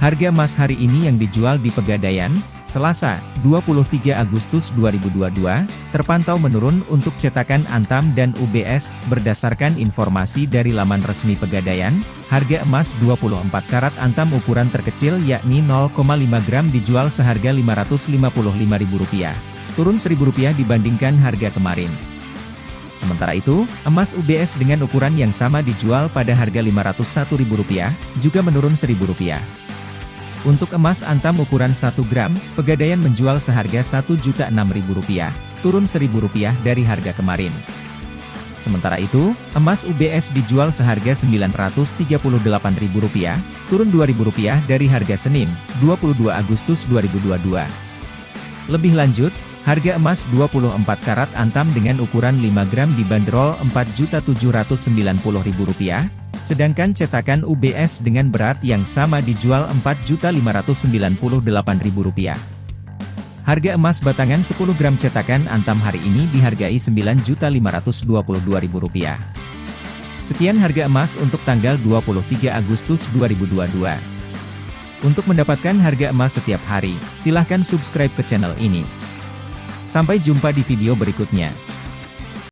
Harga emas hari ini yang dijual di Pegadaian, Selasa, 23 Agustus 2022, terpantau menurun untuk cetakan Antam dan UBS, berdasarkan informasi dari laman resmi Pegadaian, harga emas 24 karat Antam ukuran terkecil yakni 0,5 gram dijual seharga Rp555.000, turun Rp1.000 dibandingkan harga kemarin. Sementara itu, emas UBS dengan ukuran yang sama dijual pada harga Rp501.000, juga menurun Rp1.000. Untuk emas antam ukuran 1 gram, Pegadaian menjual seharga Rp1.006.000, turun Rp1.000 dari harga kemarin. Sementara itu, emas UBS dijual seharga Rp938.000, turun Rp2.000 dari harga Senin, 22 Agustus 2022. Lebih lanjut, harga emas 24 karat antam dengan ukuran 5 gram dibanderol Rp4.790.000, Sedangkan cetakan UBS dengan berat yang sama dijual Rp4.598.000. Harga emas batangan 10 gram cetakan Antam hari ini dihargai Rp9.522.000. Sekian harga emas untuk tanggal 23 Agustus 2022. Untuk mendapatkan harga emas setiap hari, silahkan subscribe ke channel ini. Sampai jumpa di video berikutnya.